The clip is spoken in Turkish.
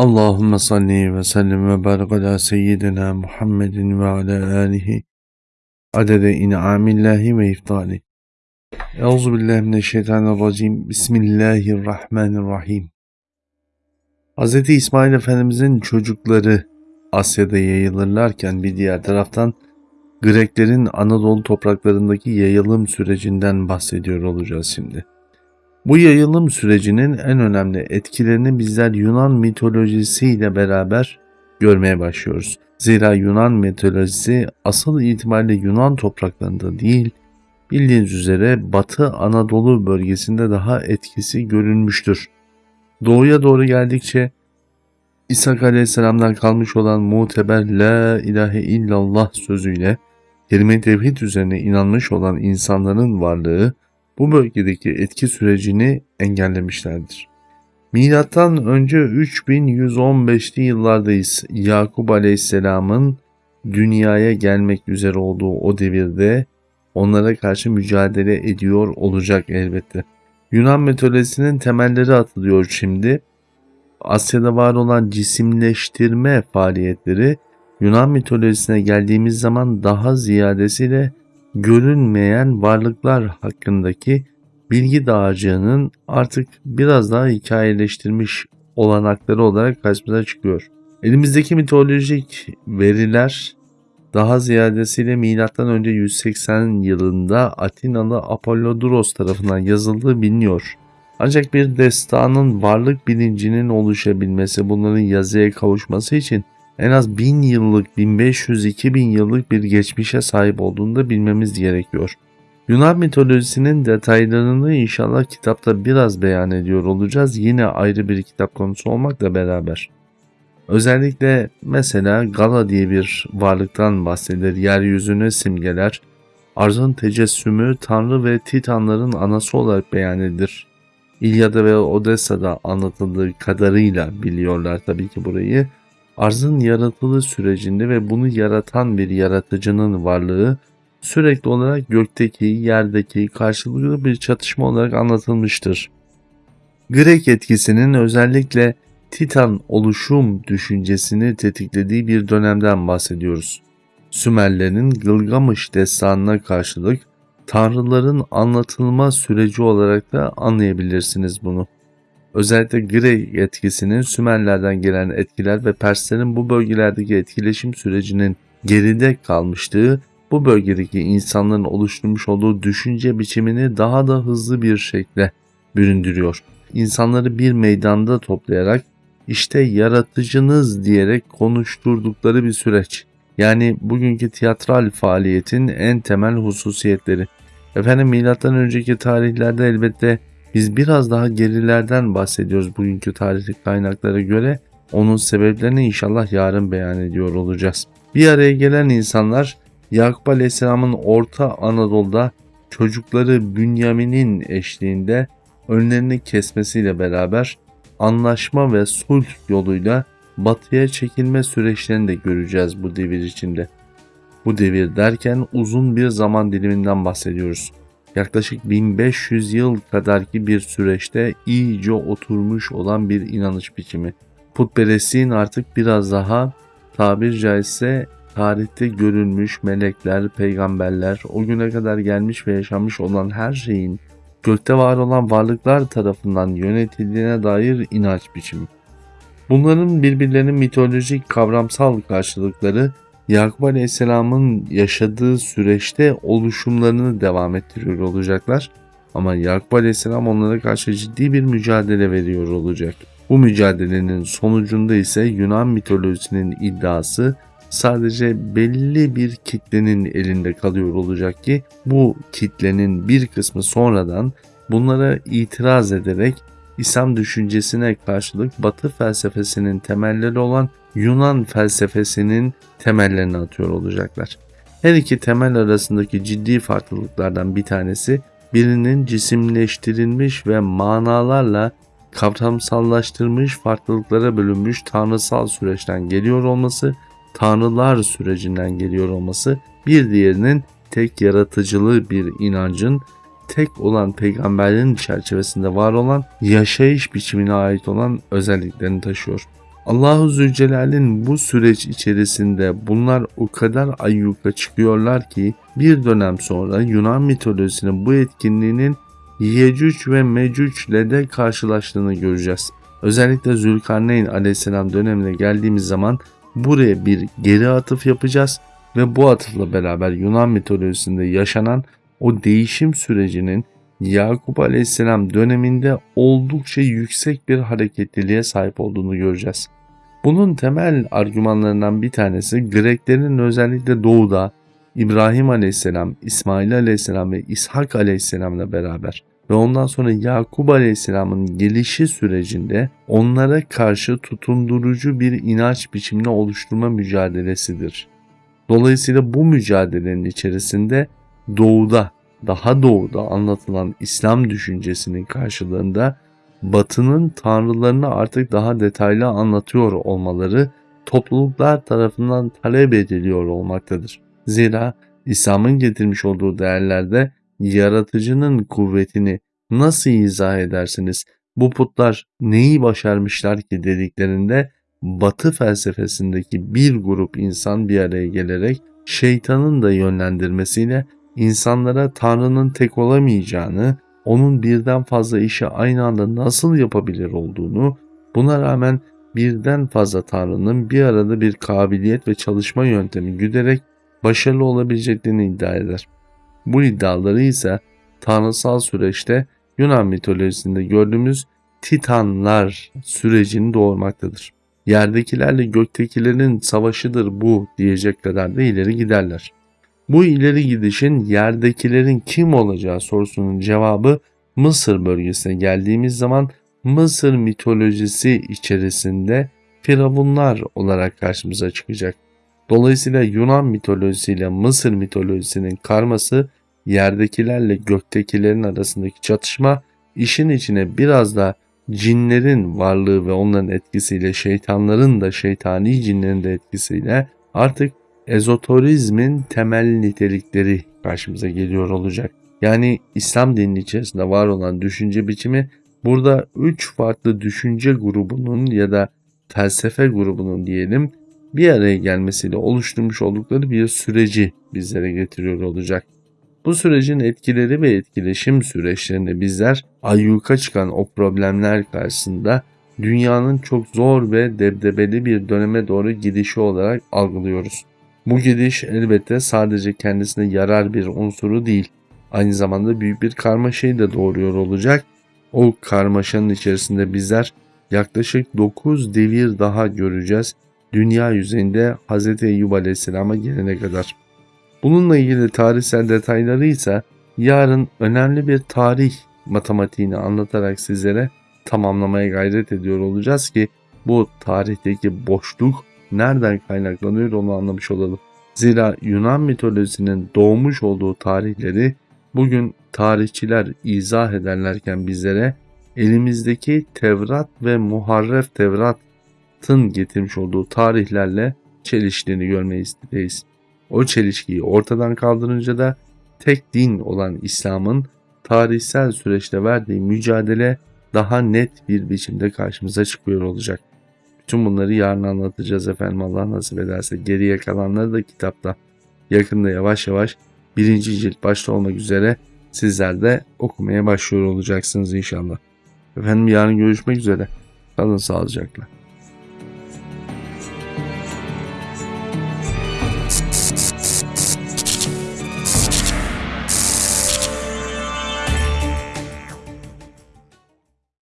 Allahümme salli ve sellim ve barik ala seyyidina Muhammedin ve ala alihi adede in'amillahi ve iftali. Euzu billahi mineşşeytanirracim. Bismillahirrahmanirrahim. Hz. İsmail Efendimizin çocukları Asya'da yayılırlarken bir diğer taraftan Greklerin Anadolu topraklarındaki yayılım sürecinden bahsediyor olacağız şimdi. Bu yayılım sürecinin en önemli etkilerini bizler Yunan mitolojisiyle beraber görmeye başlıyoruz. Zira Yunan mitolojisi asıl itibariyle Yunan topraklarında değil, bildiğiniz üzere Batı Anadolu bölgesinde daha etkisi görülmüştür. Doğuya doğru geldikçe İsa Aleyhisselam'dan kalmış olan muteber La ilahe illallah sözüyle kelime tevhid üzerine inanmış olan insanların varlığı bu bölgedeki etki sürecini engellemişlerdir. Milattan önce 3115'li yıllardayız. Yakup Aleyhisselam'ın dünyaya gelmek üzere olduğu o devirde onlara karşı mücadele ediyor olacak elbette. Yunan mitolojisinin temelleri atılıyor şimdi. Asya'da var olan cisimleştirme faaliyetleri Yunan mitolojisine geldiğimiz zaman daha ziyadesiyle görünmeyen varlıklar hakkındaki bilgi dağarcığının artık biraz daha hikayeleştirmiş olanakları olarak karşımıza çıkıyor. Elimizdeki mitolojik veriler daha ziyadesiyle M.Ö. 180 yılında Atinalı Apollodorus tarafından yazıldığı biliniyor. Ancak bir destanın varlık bilincinin oluşabilmesi, bunların yazıya kavuşması için en az 1000 yıllık, 1500-2000 yıllık bir geçmişe sahip olduğunu da bilmemiz gerekiyor. Yunan mitolojisinin detaylarını inşallah kitapta biraz beyan ediyor olacağız. Yine ayrı bir kitap konusu olmakla beraber. Özellikle mesela Gala diye bir varlıktan bahsedilir. Yeryüzünü simgeler. Arzın tecessümü Tanrı ve Titanların anası olarak beyan edilir. İlyada ve Odessa'da anlatıldığı kadarıyla biliyorlar tabii ki burayı. Arzın yaratılış sürecinde ve bunu yaratan bir yaratıcının varlığı sürekli olarak gökteki, yerdeki karşılıklı bir çatışma olarak anlatılmıştır. Grek etkisinin özellikle Titan oluşum düşüncesini tetiklediği bir dönemden bahsediyoruz. Sümerlerin Gılgamış destanına karşılık tanrıların anlatılma süreci olarak da anlayabilirsiniz bunu. Özellikle Grey etkisinin Sümerlerden gelen etkiler ve Perslerin bu bölgelerdeki etkileşim sürecinin geride kalmıştığı bu bölgedeki insanların oluşturmuş olduğu düşünce biçimini daha da hızlı bir şekilde büründürüyor. İnsanları bir meydanda toplayarak işte yaratıcınız diyerek konuşturdukları bir süreç. Yani bugünkü tiyatral faaliyetin en temel hususiyetleri. Efendim milattan önceki tarihlerde elbette biz biraz daha gerilerden bahsediyoruz bugünkü tarihi kaynaklara göre. Onun sebeplerini inşallah yarın beyan ediyor olacağız. Bir araya gelen insanlar Yakup Aleyhisselam'ın Orta Anadolu'da çocukları Bünyamin'in eşliğinde önlerini kesmesiyle beraber anlaşma ve sulh yoluyla batıya çekilme süreçlerini de göreceğiz bu devir içinde. Bu devir derken uzun bir zaman diliminden bahsediyoruz yaklaşık 1500 yıl kadarki bir süreçte iyice oturmuş olan bir inanış biçimi. Putperestliğin artık biraz daha tabir caizse tarihte görülmüş melekler, peygamberler, o güne kadar gelmiş ve yaşamış olan her şeyin gökte var olan varlıklar tarafından yönetildiğine dair inanç biçimi. Bunların birbirlerinin mitolojik kavramsal karşılıkları Yakup Aleyhisselam'ın yaşadığı süreçte oluşumlarını devam ettiriyor olacaklar. Ama Yakup Aleyhisselam onlara karşı ciddi bir mücadele veriyor olacak. Bu mücadelenin sonucunda ise Yunan mitolojisinin iddiası sadece belli bir kitlenin elinde kalıyor olacak ki bu kitlenin bir kısmı sonradan bunlara itiraz ederek İslam düşüncesine karşılık Batı felsefesinin temelleri olan Yunan felsefesinin temellerini atıyor olacaklar. Her iki temel arasındaki ciddi farklılıklardan bir tanesi birinin cisimleştirilmiş ve manalarla kavramsallaştırmış farklılıklara bölünmüş tanrısal süreçten geliyor olması, tanrılar sürecinden geliyor olması, bir diğerinin tek yaratıcılığı bir inancın tek olan peygamberlerin çerçevesinde var olan yaşayış biçimine ait olan özelliklerini taşıyor. Allahu Zülcelal'in bu süreç içerisinde bunlar o kadar ayyuka çıkıyorlar ki bir dönem sonra Yunan mitolojisinin bu etkinliğinin Yecüc ve Mecüc ile de karşılaştığını göreceğiz. Özellikle Zülkarneyn aleyhisselam dönemine geldiğimiz zaman buraya bir geri atıf yapacağız ve bu atıfla beraber Yunan mitolojisinde yaşanan o değişim sürecinin Yakup Aleyhisselam döneminde oldukça yüksek bir hareketliliğe sahip olduğunu göreceğiz. Bunun temel argümanlarından bir tanesi Greklerin özellikle doğuda İbrahim Aleyhisselam, İsmail Aleyhisselam ve İshak Aleyhisselam'la beraber ve ondan sonra Yakup Aleyhisselam'ın gelişi sürecinde onlara karşı tutundurucu bir inanç biçimini oluşturma mücadelesidir. Dolayısıyla bu mücadelenin içerisinde doğuda, daha doğuda anlatılan İslam düşüncesinin karşılığında Batı'nın tanrılarını artık daha detaylı anlatıyor olmaları topluluklar tarafından talep ediliyor olmaktadır. Zira İslam'ın getirmiş olduğu değerlerde yaratıcının kuvvetini nasıl izah edersiniz? Bu putlar neyi başarmışlar ki dediklerinde Batı felsefesindeki bir grup insan bir araya gelerek şeytanın da yönlendirmesiyle insanlara Tanrı'nın tek olamayacağını, onun birden fazla işi aynı anda nasıl yapabilir olduğunu, buna rağmen birden fazla Tanrı'nın bir arada bir kabiliyet ve çalışma yöntemi güderek başarılı olabileceklerini iddia eder. Bu iddiaları ise tanrısal süreçte Yunan mitolojisinde gördüğümüz Titanlar sürecini doğurmaktadır. Yerdekilerle göktekilerin savaşıdır bu diyecek kadar da ileri giderler. Bu ileri gidişin yerdekilerin kim olacağı sorusunun cevabı Mısır bölgesine geldiğimiz zaman Mısır mitolojisi içerisinde firavunlar olarak karşımıza çıkacak. Dolayısıyla Yunan mitolojisiyle Mısır mitolojisinin karması yerdekilerle göktekilerin arasındaki çatışma işin içine biraz da cinlerin varlığı ve onların etkisiyle şeytanların da şeytani cinlerin de etkisiyle artık ezoterizmin temel nitelikleri karşımıza geliyor olacak. Yani İslam dininin içerisinde var olan düşünce biçimi burada üç farklı düşünce grubunun ya da felsefe grubunun diyelim bir araya gelmesiyle oluşturmuş oldukları bir süreci bizlere getiriyor olacak. Bu sürecin etkileri ve etkileşim süreçlerinde bizler ayyuka çıkan o problemler karşısında dünyanın çok zor ve debdebeli bir döneme doğru gidişi olarak algılıyoruz. Bu gidiş elbette sadece kendisine yarar bir unsuru değil, aynı zamanda büyük bir karmaşayı da doğuruyor olacak. O karmaşanın içerisinde bizler yaklaşık 9 devir daha göreceğiz dünya yüzeyinde Hz. Eyyub Aleyhisselam'a gelene kadar. Bununla ilgili tarihsel detayları ise yarın önemli bir tarih matematiğini anlatarak sizlere tamamlamaya gayret ediyor olacağız ki bu tarihteki boşluk nereden kaynaklanıyor onu anlamış olalım. Zira Yunan mitolojisinin doğmuş olduğu tarihleri bugün tarihçiler izah ederlerken bizlere elimizdeki Tevrat ve Muharref Tevrat'ın getirmiş olduğu tarihlerle çeliştiğini görmeyi isteyiz. O çelişkiyi ortadan kaldırınca da tek din olan İslam'ın tarihsel süreçte verdiği mücadele daha net bir biçimde karşımıza çıkıyor olacak. Bütün bunları yarın anlatacağız efendim Allah nasip ederse. Geriye kalanları da kitapta. Yakında yavaş yavaş birinci cilt başta olmak üzere sizler de okumaya başlıyor olacaksınız inşallah. Efendim yarın görüşmek üzere. Kalın sağlıcakla.